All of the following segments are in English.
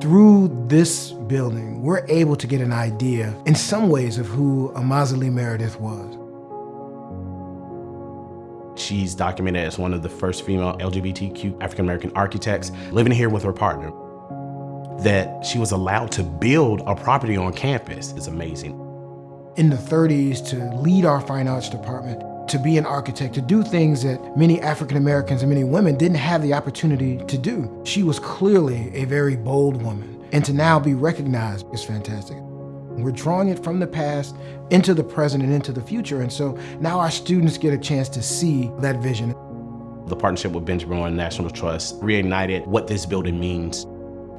Through this building, we're able to get an idea, in some ways, of who Amaza Lee Meredith was. She's documented as one of the first female LGBTQ African-American architects living here with her partner. That she was allowed to build a property on campus is amazing. In the 30s, to lead our fine arts department, to be an architect, to do things that many African Americans and many women didn't have the opportunity to do. She was clearly a very bold woman, and to now be recognized is fantastic. We're drawing it from the past into the present and into the future, and so now our students get a chance to see that vision. The partnership with Benjamin Moore National Trust reignited what this building means.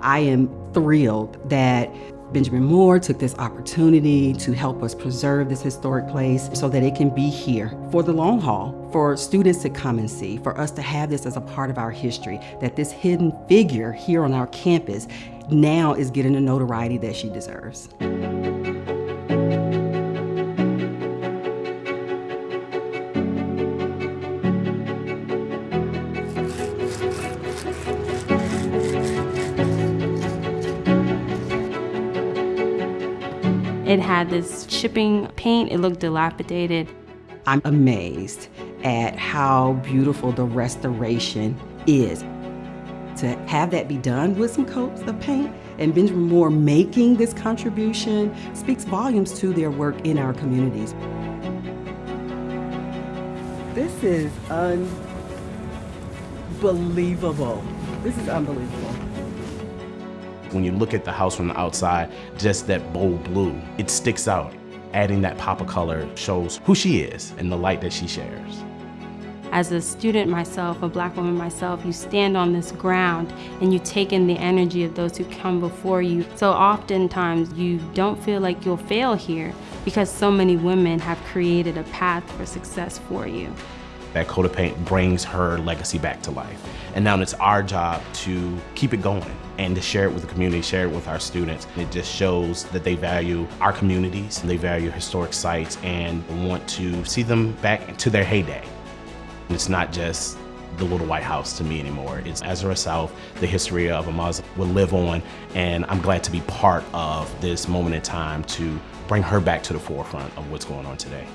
I am thrilled that Benjamin Moore took this opportunity to help us preserve this historic place so that it can be here for the long haul, for students to come and see, for us to have this as a part of our history, that this hidden figure here on our campus now is getting the notoriety that she deserves. It had this chipping paint, it looked dilapidated. I'm amazed at how beautiful the restoration is. To have that be done with some coats of paint and Benjamin Moore making this contribution speaks volumes to their work in our communities. This is unbelievable. This is unbelievable. When you look at the house from the outside, just that bold blue, it sticks out. Adding that pop of color shows who she is and the light that she shares. As a student myself, a black woman myself, you stand on this ground and you take in the energy of those who come before you. So oftentimes you don't feel like you'll fail here because so many women have created a path for success for you. That coat of paint brings her legacy back to life. And now it's our job to keep it going and to share it with the community, share it with our students. It just shows that they value our communities, they value historic sites, and want to see them back to their heyday. It's not just the Little White House to me anymore. It's Azurest South, the history of Amaza will live on, and I'm glad to be part of this moment in time to bring her back to the forefront of what's going on today.